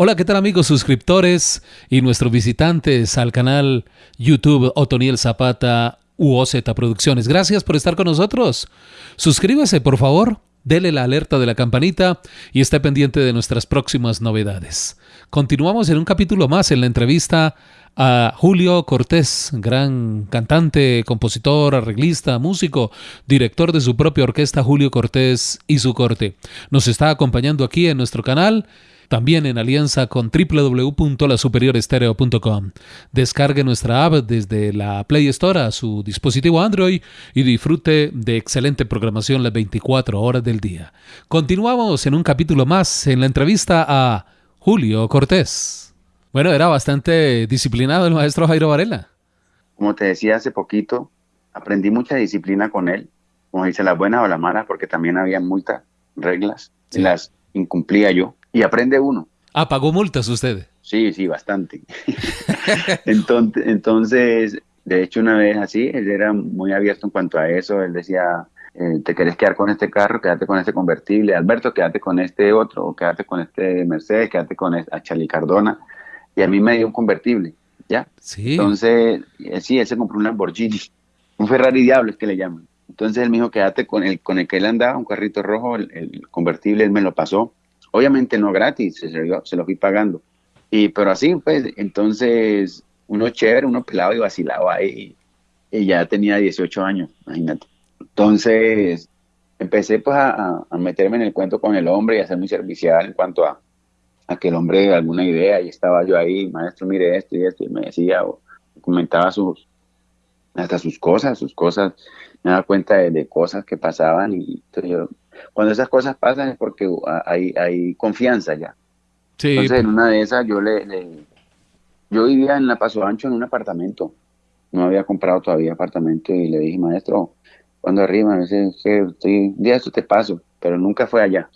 Hola, ¿qué tal amigos suscriptores y nuestros visitantes al canal YouTube Otoniel Zapata UOZ Producciones? Gracias por estar con nosotros. Suscríbase, por favor, dele la alerta de la campanita y esté pendiente de nuestras próximas novedades. Continuamos en un capítulo más en la entrevista a Julio Cortés, gran cantante, compositor, arreglista, músico, director de su propia orquesta Julio Cortés y su corte. Nos está acompañando aquí en nuestro canal también en alianza con www.lasuperiorestereo.com. Descargue nuestra app desde la Play Store a su dispositivo Android y disfrute de excelente programación las 24 horas del día. Continuamos en un capítulo más en la entrevista a Julio Cortés. Bueno, era bastante disciplinado el maestro Jairo Varela. Como te decía hace poquito, aprendí mucha disciplina con él, como dice, las buenas o las malas, porque también había muchas reglas, y las incumplía yo y aprende uno. Ah, ¿pagó multas usted? Sí, sí, bastante. entonces, entonces, de hecho, una vez así, él era muy abierto en cuanto a eso. Él decía, eh, ¿te querés quedar con este carro? Quédate con este convertible. Alberto, quédate con este otro. O quédate con este Mercedes, quédate con este, a Charlie Cardona. Y a mí me dio un convertible, ¿ya? Sí. Entonces, eh, sí, él se compró un Lamborghini. Un Ferrari Diablo es que le llaman. Entonces él me dijo, quédate con el, con el que él andaba, un carrito rojo, el, el convertible, él me lo pasó Obviamente no gratis, se, se lo fui pagando. Y, pero así, pues, entonces, uno chévere, uno pelado y vacilado ahí. Y ya tenía 18 años, imagínate. Entonces, empecé pues a, meterme en el cuento con el hombre y a ser muy servicial en cuanto a, a que el hombre alguna idea y estaba yo ahí, maestro, mire esto y esto, y me decía o comentaba sus, hasta sus cosas, sus cosas, me daba cuenta de, de cosas que pasaban y entonces yo cuando esas cosas pasan es porque hay, hay confianza ya. Entonces, en una de esas, yo le, yo vivía en la Paso Ancho en un apartamento. No había comprado todavía apartamento y le dije, maestro, cuando arriba, me dice, estoy, día eso te paso, pero nunca fue allá.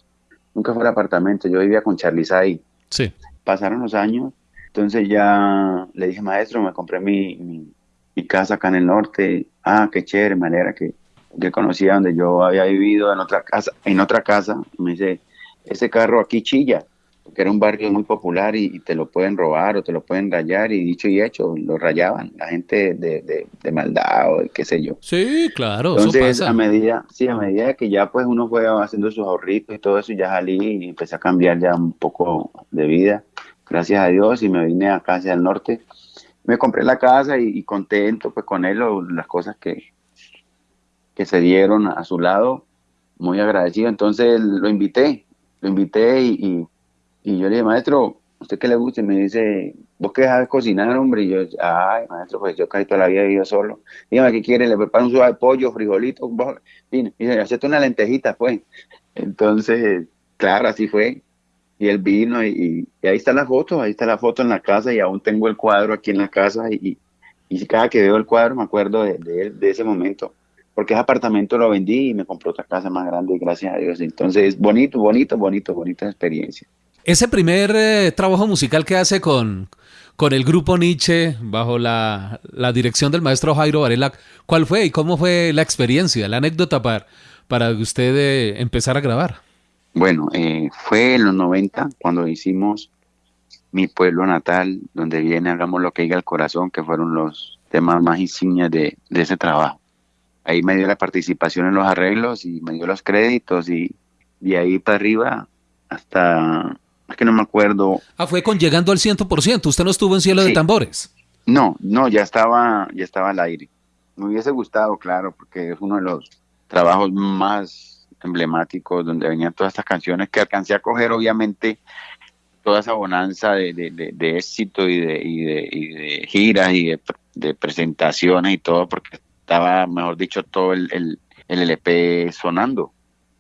Nunca fue al apartamento. Yo vivía con Charlie ahí. Sí. Pasaron los años, entonces ya le dije, maestro, me compré mi, mi, mi casa acá en el norte. Ah, qué chévere, manera que que conocía donde yo había vivido en otra casa, en otra casa, me dice, ese carro aquí chilla, porque era un barrio muy popular y, te lo pueden robar o te lo pueden rayar y dicho y hecho, lo rayaban, la gente de, de, maldad o qué sé yo. Sí, claro. Entonces, a medida, sí, a medida que ya pues uno fue haciendo sus ahorritos y todo eso, ya salí y empecé a cambiar ya un poco de vida, gracias a Dios, y me vine acá hacia el norte. Me compré la casa y, contento pues con él, las cosas que, que se dieron a su lado, muy agradecido. Entonces lo invité, lo invité y, y, yo le dije, maestro, ¿usted qué le gusta? Y me dice, ¿vos qué sabes cocinar, hombre? Y yo, ay, maestro, pues yo casi toda la vida he vivido solo. Dígame, ¿qué quiere? Le preparo un suave de pollo, frijolito. Y dice, hacete una lentejita, pues. Entonces, claro, así fue. Y él vino y, ahí está la foto, ahí está la foto en la casa y aún tengo el cuadro aquí en la casa y, y cada que veo el cuadro me acuerdo de, de, de ese momento porque ese apartamento lo vendí y me compré otra casa más grande, gracias a Dios. Entonces, bonito, bonito, bonito, bonita experiencia. Ese primer eh, trabajo musical que hace con, con el grupo Nietzsche, bajo la, dirección del maestro Jairo Varela, ¿cuál fue y cómo fue la experiencia, la anécdota para, para usted eh, empezar a grabar? Bueno, eh, fue en los 90 cuando hicimos Mi Pueblo Natal, donde viene Hagamos lo que diga el corazón, que fueron los temas más insignias de ese trabajo ahí me dio la participación en los arreglos y me dio los créditos y de ahí para arriba hasta, es que no me acuerdo. Ah, fue con llegando al 100%, usted no estuvo en Cielo de Tambores. No, no, ya estaba, ya estaba al aire. Me hubiese gustado, claro, porque es uno de los trabajos más emblemáticos donde venían todas estas canciones que alcancé a coger, obviamente, toda esa bonanza de, de, éxito y de, y de, y de giras y de, de presentaciones y todo, porque estaba, mejor dicho, todo el, el, LP sonando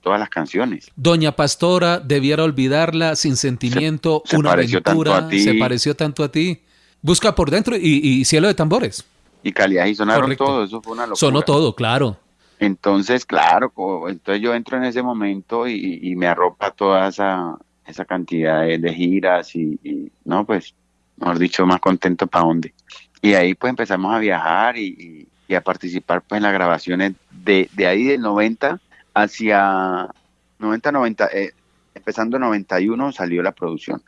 todas las canciones. Doña Pastora, debiera olvidarla sin sentimiento, se, una aventura, se pareció tanto a ti. Busca por dentro y, cielo de tambores. Y calidad y sonaron todo, eso fue una locura. Sonó todo, claro. Entonces, claro, entonces yo entro en ese momento y, me arropa toda esa, esa cantidad de, giras y, no, pues, mejor dicho, más contento para dónde. Y ahí pues empezamos a viajar y, a participar pues en las grabaciones de, de ahí del 90 hacia 90, 90, eh, empezando 91 salió la producción.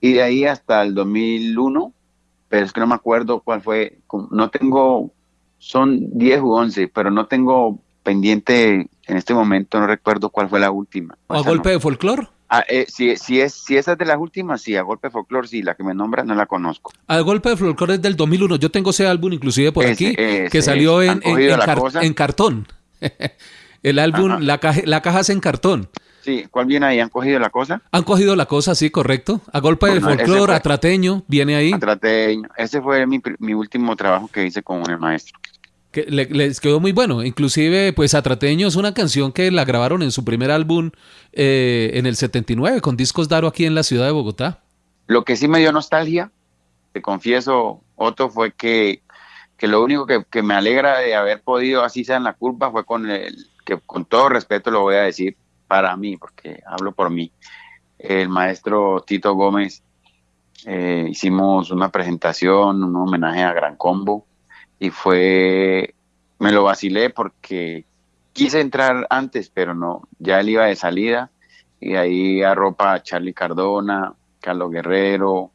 Y de ahí hasta el 2001, pero es que no me acuerdo cuál fue, no tengo, son 10 u 11, pero no tengo pendiente en este momento, no recuerdo cuál fue la última. ¿A golpe de folclore? Ah, eh, si, si, es, si esa es de las últimas, sí, a golpe de folclore, sí, la que me nombra no la conozco. A golpe de folclore es del 2001, yo tengo ese álbum inclusive por aquí, que salió en, en, cartón. El álbum, la caja, la caja es en cartón. Sí, ¿cuál viene ahí? ¿Han cogido la cosa? Han cogido la cosa, sí, correcto. A golpe de folclore, Atrateño, viene ahí. Atrateño. Ese fue mi, mi último trabajo que hice con el maestro. Que les quedó muy bueno. Inclusive, pues Atrateño es una canción que la grabaron en su primer álbum eh, en el 79 con Discos Daro aquí en la ciudad de Bogotá. Lo que sí me dio nostalgia, te confieso, Otto, fue que, que lo único que, que, me alegra de haber podido, así sea en la culpa, fue con el, que con todo respeto lo voy a decir, para mí, porque hablo por mí, el maestro Tito Gómez, eh, hicimos una presentación, un homenaje a Gran Combo, y fue, me lo vacilé porque quise entrar antes, pero no, ya él iba de salida, y ahí arropa a Charlie Cardona, Carlos Guerrero,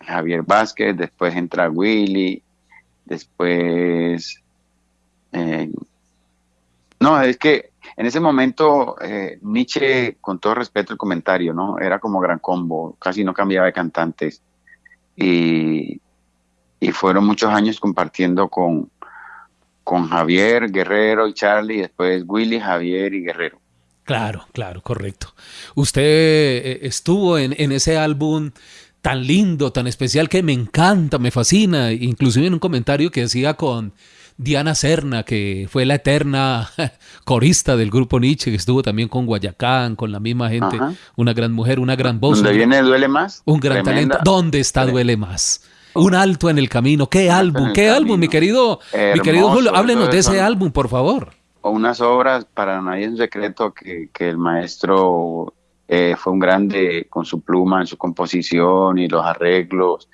Javier Vázquez, después entra Willy, después... Eh, no, es que en ese momento, eh, Nietzsche, con todo respeto el comentario, ¿no? Era como gran combo, casi no cambiaba de cantantes. Y, fueron muchos años compartiendo con, con Javier, Guerrero y Charlie, y después Willy, Javier y Guerrero. Claro, claro, correcto. Usted eh, estuvo en, en ese álbum tan lindo, tan especial, que me encanta, me fascina, inclusive en un comentario que decía con Diana Serna, que fue la eterna corista del grupo Nietzsche, que estuvo también con Guayacán, con la misma gente, una gran mujer, una gran voz. ¿Dónde viene Duele Más? Un gran talento. ¿Dónde está Duele Más? Un alto en el camino. ¿Qué álbum? ¿Qué álbum, mi querido, mi querido Julio? Háblenos de ese álbum, por favor. Unas obras, para nadie es un secreto, que, el maestro eh, fue un grande con su pluma en su composición y los arreglos.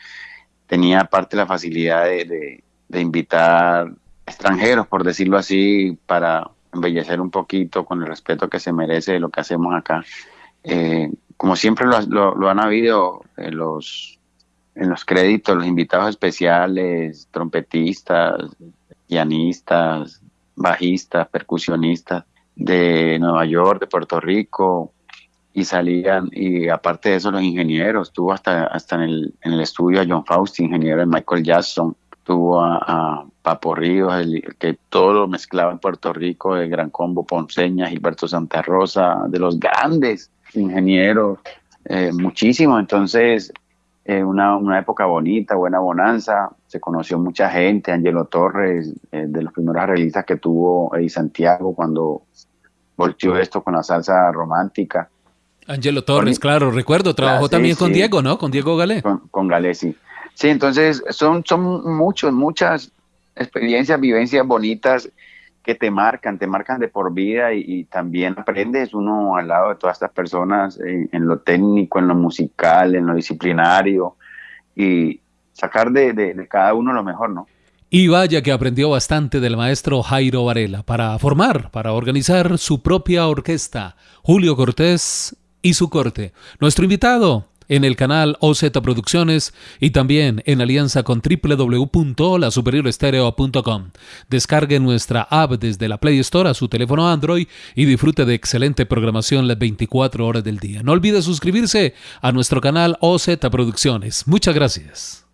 Tenía aparte la facilidad de, de invitar extranjeros, por decirlo así, para embellecer un poquito con el respeto que se merece lo que hacemos acá. Eh, como siempre lo, han habido en los, en los créditos, los invitados especiales, trompetistas, pianistas, bajistas, percusionistas de Nueva York, de Puerto Rico, y salían, y aparte de eso los ingenieros, estuvo hasta, hasta en, el, en el estudio a John Faust, ingeniero de Michael Jackson, tuvo a, Papo Ríos, que todo lo mezclaba en Puerto Rico, el Gran Combo Ponceña, Gilberto Santa Rosa, de los grandes ingenieros, eh, muchísimo. Entonces, eh, una, época bonita, buena bonanza, se conoció mucha gente, Angelo Torres, eh, de los primeros realistas que tuvo Eddie Santiago cuando volteó esto con la salsa romántica. Angelo Torres, claro, recuerdo, trabajó también con Diego, ¿no? Con Diego Galé. Con, con Galé, sí. Sí, entonces son, son muchos, muchas experiencias, vivencias bonitas que te marcan, te marcan de por vida y, también aprendes uno al lado de todas estas personas en, lo técnico, en lo musical, en lo disciplinario y sacar de, de, cada uno lo mejor, ¿no? Y vaya que aprendió bastante del maestro Jairo Varela para formar, para organizar su propia orquesta, Julio Cortés y su corte. Nuestro invitado, en el canal OZ Producciones y también en alianza con www.lasuperiorestereo.com. Descargue nuestra app desde la Play Store a su teléfono Android y disfrute de excelente programación las 24 horas del día. No olvide suscribirse a nuestro canal OZ Producciones. Muchas gracias.